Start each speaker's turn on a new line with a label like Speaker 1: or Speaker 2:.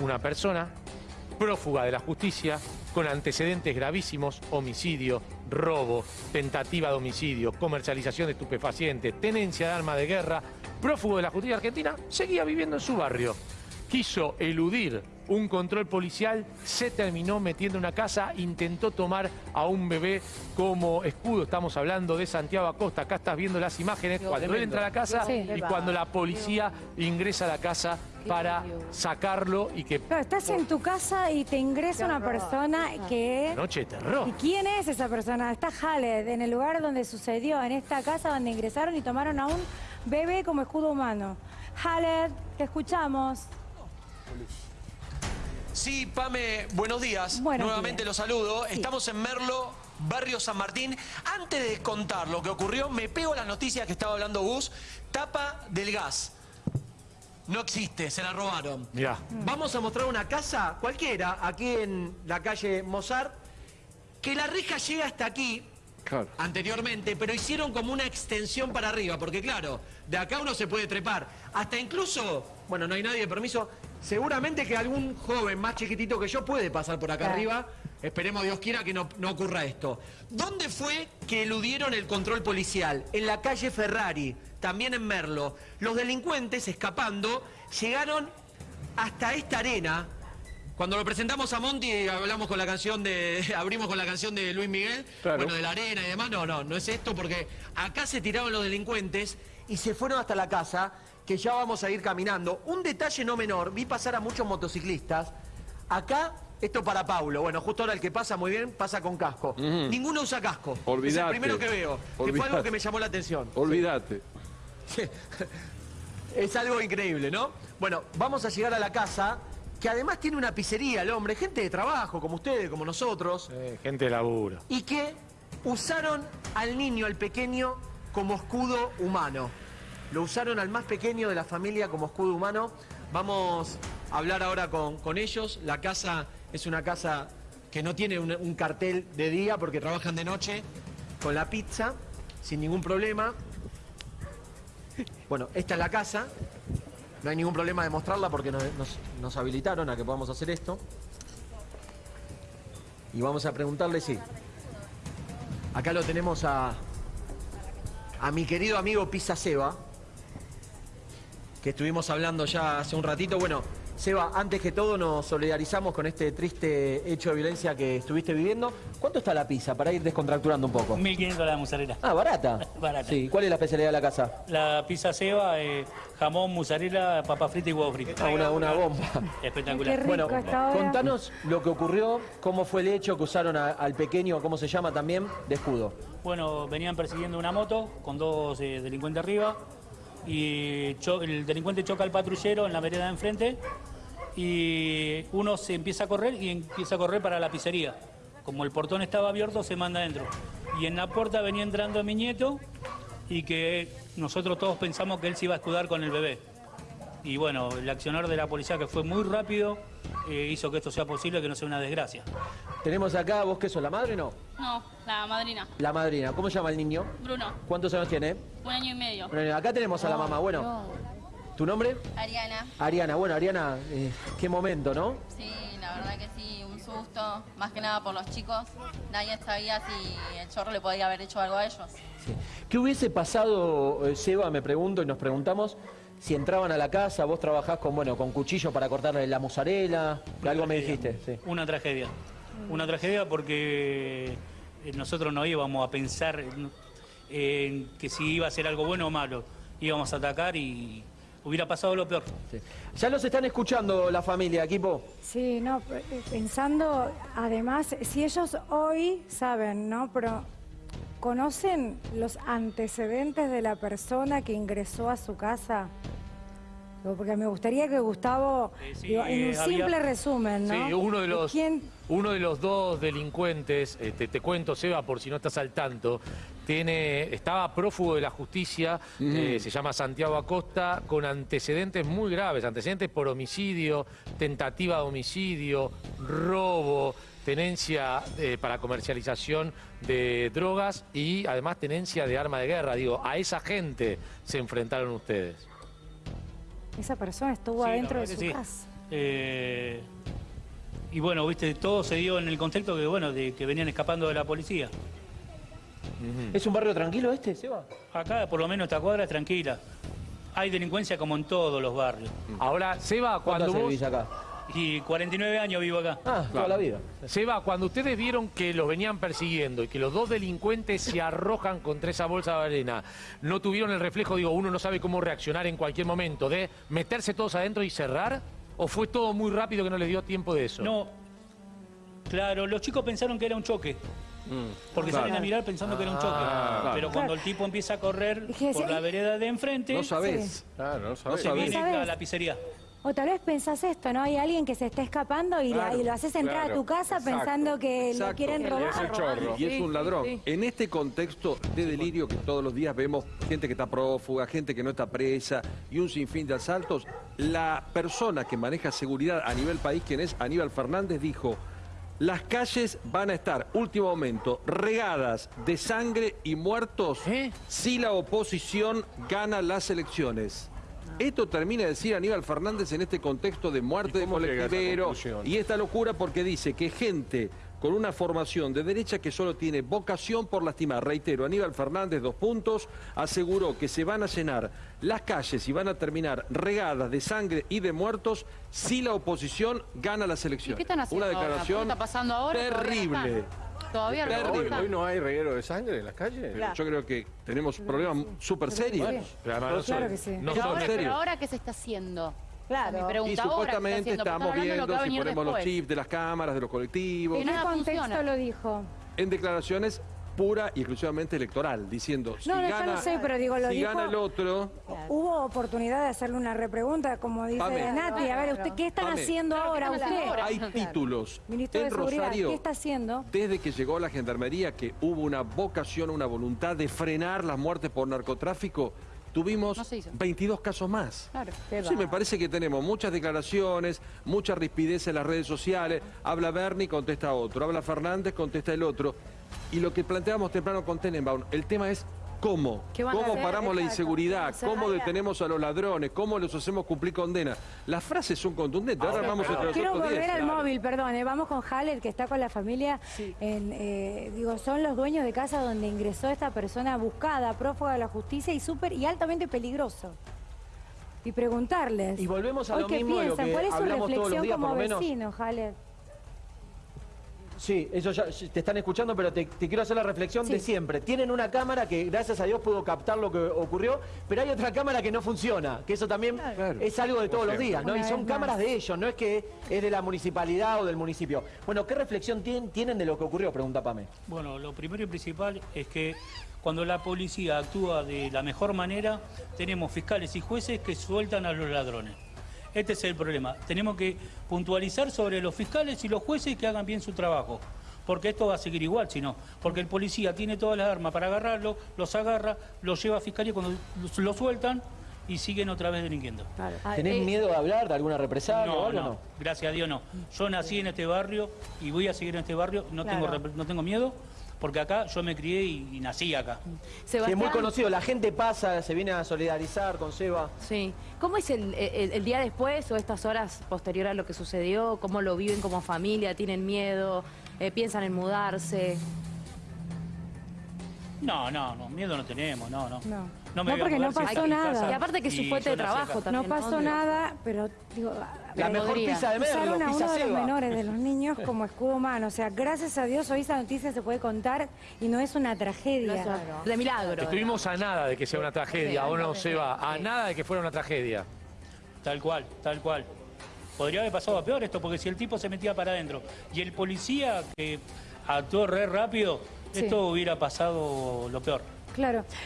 Speaker 1: una persona prófuga de la justicia, con antecedentes gravísimos, homicidio, robo, tentativa de homicidio, comercialización de estupefacientes, tenencia de arma de guerra, prófugo de la justicia argentina, seguía viviendo en su barrio. Quiso eludir un control policial, se terminó metiendo en una casa, intentó tomar a un bebé como escudo. Estamos hablando de Santiago Acosta, acá estás viendo las imágenes, cuando él entra a la casa
Speaker 2: Sí.
Speaker 1: y cuando la policía ingresa a la casa para sacarlo y que...
Speaker 2: Claro, estás en tu casa y te ingresa una persona que...
Speaker 1: Noche de terror.
Speaker 2: ¿Y quién es esa persona? Está Haled, en el lugar donde sucedió, en esta casa donde ingresaron y tomaron a un bebé como escudo humano. Haled, te escuchamos.
Speaker 3: Sí, Pame, buenos días.
Speaker 2: Buenos
Speaker 3: Nuevamente
Speaker 2: días.
Speaker 3: los saludo.
Speaker 2: Sí.
Speaker 3: Estamos en Merlo, Barrio San Martín. Antes de contar lo que ocurrió, me pego a las noticias que estaba hablando Gus. Tapa del gas. No existe, se la robaron.
Speaker 1: Mirá.
Speaker 3: Vamos a mostrar una casa cualquiera, aquí en la calle Mozart, que la reja llega hasta aquí, anteriormente, pero hicieron como una extensión para arriba, porque claro, de acá uno se puede trepar. Hasta incluso, bueno, no hay nadie de permiso, seguramente que algún joven más chiquitito que yo puede pasar por acá
Speaker 2: Claro.
Speaker 3: arriba. Esperemos Dios quiera que no, no ocurra esto. ¿Dónde fue que eludieron el control policial? En la calle Ferrari, también en Merlo. Los delincuentes, escapando, llegaron hasta esta arena. Cuando lo presentamos a Monty, hablamos con la canción de. abrimos con la canción de Luis Miguel,
Speaker 1: Claro.
Speaker 3: bueno, de la arena y demás. No, no, no es esto, porque acá se tiraron los delincuentes y se fueron hasta la casa, que ya vamos a ir caminando. Un detalle no menor, vi pasar a muchos motociclistas. Acá, esto para Paulo. Bueno, justo ahora el que pasa muy bien, pasa con casco. Ninguno usa casco. Es el primero que veo. Que fue algo que me llamó la atención.
Speaker 4: Olvídate.
Speaker 3: Es algo increíble, ¿no? Bueno, vamos a llegar a la casa, que además tiene una pizzería, el hombre, gente de trabajo, como ustedes, como nosotros,
Speaker 1: Eh, gente de laburo.
Speaker 3: y que usaron al niño, al pequeño, como escudo humano. Lo usaron al más pequeño de la familia como escudo humano. Vamos a hablar ahora con, con ellos. La casa es una casa que no tiene un, cartel de día porque trabajan de noche con la pizza, sin ningún problema. Bueno, esta es la casa. No hay ningún problema de mostrarla porque nos habilitaron a que podamos hacer esto. Y vamos a preguntarle si. Acá lo tenemos a, a mi querido amigo Pisa Seba, que estuvimos hablando ya hace un ratito. Bueno, Seba, antes que todo nos solidarizamos con este triste hecho de violencia que estuviste viviendo. ¿Cuánto está la pizza para ir descontracturando un poco?
Speaker 5: 1500 la mozzarella.
Speaker 3: Ah, barata.
Speaker 5: Barata.
Speaker 3: Sí, ¿cuál es la especialidad de la casa?
Speaker 5: La pizza ceba, eh, jamón, mozzarella, papa frita y huevo frito.
Speaker 3: Ah, una, una bomba.
Speaker 5: Espectacular.
Speaker 2: Qué rico
Speaker 3: Bueno, contanos lo que ocurrió, cómo fue el hecho que usaron a- al pequeño, ¿cómo se llama también? De escudo.
Speaker 5: Bueno, venían persiguiendo una moto con dos eh, delincuentes arriba y el delincuente choca al patrullero en la vereda de enfrente y uno se empieza a correr y empieza a correr para la pizzería. Como el portón estaba abierto, se manda adentro. Y en la puerta venía entrando mi nieto y que nosotros todos pensamos que él se iba a escudar con el bebé. Y bueno, el accionar de la policía que fue muy rápido eh, hizo que esto sea posible, que no sea una desgracia.
Speaker 3: Tenemos acá, ¿vos qué sos, la madre o no?
Speaker 6: No, la madrina.
Speaker 3: La madrina. ¿Cómo se llama el niño?
Speaker 6: Bruno,
Speaker 3: ¿Cuántos años tiene?
Speaker 6: un año y medio.
Speaker 3: Bueno, acá tenemos a la mamá. Bueno, ¿tu nombre?
Speaker 6: Ariana,
Speaker 3: Ariana. Bueno, Ariana, eh, qué momento, ¿no?
Speaker 6: sí, la verdad que sí, un susto, más que nada por los chicos. Nadie sabía si el chorro le podía haber hecho algo a ellos.
Speaker 3: Sí. ¿Qué hubiese pasado, eh, Seba, me pregunto, y nos preguntamos, si entraban a la casa, vos trabajás con, bueno, con cuchillo para cortarle la mozzarella? Algo me dijiste, sí.
Speaker 5: Una tragedia. Una tragedia porque eh, nosotros no íbamos a pensar en, en que si iba a ser algo bueno o malo. Íbamos a atacar y hubiera pasado lo peor.
Speaker 3: sí. Ya los están escuchando la familia, equipo.
Speaker 2: Sí, no, eh, pensando, además, si ellos hoy saben, ¿no? Pero conocen los antecedentes de la persona que ingresó a su casa. Porque me gustaría que Gustavo,
Speaker 5: Eh, sí,
Speaker 2: digo, en un
Speaker 5: eh, había-
Speaker 2: simple resumen, ¿no?
Speaker 1: Sí, uno de los,
Speaker 2: ¿Quién?
Speaker 1: uno de los dos delincuentes, este, te cuento, Seba, por si no estás al tanto, tiene, estaba prófugo de la justicia, eh, se llama Santiago Acosta, con antecedentes muy graves, antecedentes por homicidio, tentativa de homicidio, robo, tenencia eh, para comercialización de drogas y además tenencia de arma de guerra. Digo, a esa gente se enfrentaron ustedes.
Speaker 2: Esa persona estuvo
Speaker 5: Sí,
Speaker 2: adentro de su
Speaker 5: sí.
Speaker 2: casa.
Speaker 5: Eh, y bueno, viste, todo se dio en el contexto que, bueno, de que venían escapando de la policía.
Speaker 3: ¿Es un barrio tranquilo este, Seba?
Speaker 5: Acá, por lo menos, esta cuadra es tranquila. Hay delincuencia como en todos los barrios.
Speaker 1: Ahora, Seba,
Speaker 3: ¿Cuánto
Speaker 1: cuando vos...
Speaker 3: acá?
Speaker 5: Y 49 años vivo acá.
Speaker 3: Ah, toda la vida.
Speaker 1: Seba, cuando ustedes vieron que los venían persiguiendo y que los dos delincuentes se arrojan contra esa bolsa de arena, ¿no tuvieron el reflejo, digo, uno no sabe cómo reaccionar en cualquier momento, de meterse todos adentro y cerrar? ¿O fue todo muy rápido que no les dio tiempo de eso?
Speaker 5: No, claro, los chicos pensaron que era un choque. Porque
Speaker 4: Claro.
Speaker 5: salen a mirar pensando que era un choque.
Speaker 4: Ah,
Speaker 5: Pero cuando el tipo empieza a correr por la vereda de enfrente,
Speaker 4: No sabés.
Speaker 7: Claro, no
Speaker 4: No
Speaker 7: sabés.
Speaker 5: se viene
Speaker 2: ¿Sabés?
Speaker 5: a la pizzería.
Speaker 2: O tal vez pensás esto, ¿no? Hay alguien que se está escapando y, la-
Speaker 7: Claro,
Speaker 2: y lo haces entrar
Speaker 7: claro,
Speaker 2: a tu casa
Speaker 7: exacto,
Speaker 2: pensando que lo quieren
Speaker 4: Y es
Speaker 2: robar.
Speaker 7: Es el chorro.
Speaker 4: Y es un ladrón.
Speaker 8: sí.
Speaker 4: En este contexto de delirio que todos los días vemos gente que está prófuga, gente que no está presa y un sinfín de asaltos, la persona que maneja seguridad a nivel país, quien es Aníbal Fernández, dijo, las calles van a estar, último momento, regadas de sangre y muertos
Speaker 1: ¿Eh?
Speaker 4: si la oposición gana las elecciones. Esto termina de decir Aníbal Fernández en este contexto de muerte
Speaker 7: ¿Y
Speaker 4: de colectivero y esta locura porque dice que gente con una formación de derecha que solo tiene vocación por lastimar. Reitero, Aníbal Fernández, dos puntos, aseguró que se van a llenar las calles y van a terminar regadas de sangre y de muertos si la oposición gana las
Speaker 8: ¿Y
Speaker 4: elecciones.
Speaker 8: qué están haciendo
Speaker 4: Una
Speaker 8: ahora?
Speaker 4: declaración
Speaker 8: ¿Qué está pasando ahora? Todavía no
Speaker 4: terrible.
Speaker 8: Todavía no
Speaker 4: Terrible.
Speaker 7: Hoy, no hay reguero de sangre en las calles.
Speaker 4: Yo creo que tenemos problemas súper serios.
Speaker 1: No
Speaker 2: Claro
Speaker 1: son-
Speaker 2: que sí.
Speaker 1: no
Speaker 8: Pero
Speaker 1: son-
Speaker 8: ahora,
Speaker 4: serio.
Speaker 8: pero ahora, ¿qué se está haciendo?
Speaker 2: Claro.
Speaker 8: Pregunta
Speaker 4: Y
Speaker 8: ahora, ¿qué se está
Speaker 4: supuestamente estamos viendo si ponemos los chips de las cámaras, de los colectivos.
Speaker 2: ¿En qué contexto
Speaker 8: funciona.
Speaker 2: lo dijo?
Speaker 4: en declaraciones pura y exclusivamente electoral, diciendo si
Speaker 2: No, no, yo
Speaker 4: gana,
Speaker 2: no sé, pero digo, lo
Speaker 4: si
Speaker 2: dijo-
Speaker 4: gana el otro,
Speaker 2: Hubo oportunidad de hacerle una repregunta, como dice
Speaker 4: Pame.
Speaker 2: Nati. A ver, usted, ¿qué están
Speaker 4: Pame.
Speaker 2: haciendo
Speaker 8: Claro, ¿qué
Speaker 2: ahora usted?
Speaker 8: ahora?
Speaker 4: hay títulos
Speaker 2: Ministro de
Speaker 4: en Rosario
Speaker 2: ¿qué está haciendo?
Speaker 4: desde que llegó la gendarmería que hubo una vocación, una voluntad de frenar las muertes por narcotráfico. Tuvimos
Speaker 8: No se hizo.
Speaker 4: 22 casos más.
Speaker 8: Claro.
Speaker 4: Sí, me parece que tenemos muchas declaraciones, mucha rispidez en las redes sociales. Habla Bernie, contesta otro. Habla Fernández, contesta el otro. Y lo que planteamos temprano con Tenenbaum, el tema es cómo.
Speaker 2: ¿Qué van a
Speaker 4: ¿Cómo paramos la inseguridad? ¿Cómo detenemos a los ladrones? ¿Cómo los hacemos cumplir condena? Las frases son contundentes. Ahora vamos entre
Speaker 2: Quiero
Speaker 4: nosotros
Speaker 2: volver
Speaker 4: 10.
Speaker 2: al móvil, perdón. eh, Vamos con Haller, que está con la familia. En, eh, digo, son los dueños de casa donde ingresó esta persona buscada, prófuga de la justicia y súper y altamente peligroso. Y preguntarles.
Speaker 3: Y volvemos a lo
Speaker 2: qué
Speaker 3: mismo de lo
Speaker 2: piensan,
Speaker 3: que
Speaker 2: ¿cuál es su reflexión
Speaker 3: días,
Speaker 2: como vecino, Haller?
Speaker 3: Sí, eso ya te están escuchando, pero te, te quiero hacer la reflexión
Speaker 2: Sí.
Speaker 3: de siempre. Tienen una cámara que, gracias a Dios, pudo captar lo que ocurrió, pero hay otra cámara que no funciona, que eso también
Speaker 4: Claro.
Speaker 3: es algo de todos los días, ¿no?
Speaker 2: Una
Speaker 3: Y son cámaras de ellos, no es que es de la municipalidad o del municipio. Bueno, ¿qué reflexión tienen, tienen de lo que ocurrió? Pregunta Pame.
Speaker 5: Bueno, lo primero y principal es que cuando la policía actúa de la mejor manera, tenemos fiscales y jueces que sueltan a los ladrones. Este es el problema. Tenemos que puntualizar sobre los fiscales y los jueces que hagan bien su trabajo. Porque esto va a seguir igual, si no. Porque el policía tiene todas las armas para agarrarlo, los agarra, los lleva a fiscalía cuando lo sueltan y siguen otra vez delinquiendo.
Speaker 8: Ah,
Speaker 3: ¿Tenés
Speaker 8: eh,
Speaker 3: miedo de hablar de alguna represalia o
Speaker 5: No,
Speaker 3: algo?
Speaker 5: no, gracias a Dios no. Yo nací en este barrio y voy a seguir en este barrio, no, tengo,
Speaker 2: Claro.
Speaker 5: rep- no tengo miedo, porque acá yo me crié y, y nací acá.
Speaker 3: Sí, es muy
Speaker 8: Sebastián,
Speaker 3: conocido, la gente pasa, se viene a solidarizar con Seba.
Speaker 8: Sí. ¿Cómo es el, el- el día después o estas horas posterior a lo que sucedió? ¿Cómo lo viven como familia? ¿Tienen miedo? Eh, ¿Piensan en mudarse?
Speaker 5: No, no, no, miedo no tenemos, no, no.
Speaker 2: No.
Speaker 5: Me
Speaker 2: No, porque no pasó nada.
Speaker 8: Y aparte que es su fuente de trabajo también.
Speaker 2: No pasó nada, pero digo,
Speaker 3: La mejor pizza de Merlo,
Speaker 2: usaron a
Speaker 3: pizza
Speaker 2: uno de los menores de los niños como escudo humano. O sea, gracias a Dios hoy esa noticia se puede contar y no es una
Speaker 8: no
Speaker 2: tragedia.
Speaker 8: es De milagro.
Speaker 1: Estuvimos a nada de que sea una tragedia, ¿o no, Seba? A nada de que fuera una tragedia.
Speaker 5: Tal cual, tal cual. Podría haber pasado a peor esto, porque si el tipo se metía para adentro y el policía que actuó re rápido,
Speaker 2: Sí.
Speaker 5: esto hubiera pasado lo peor.
Speaker 2: Claro.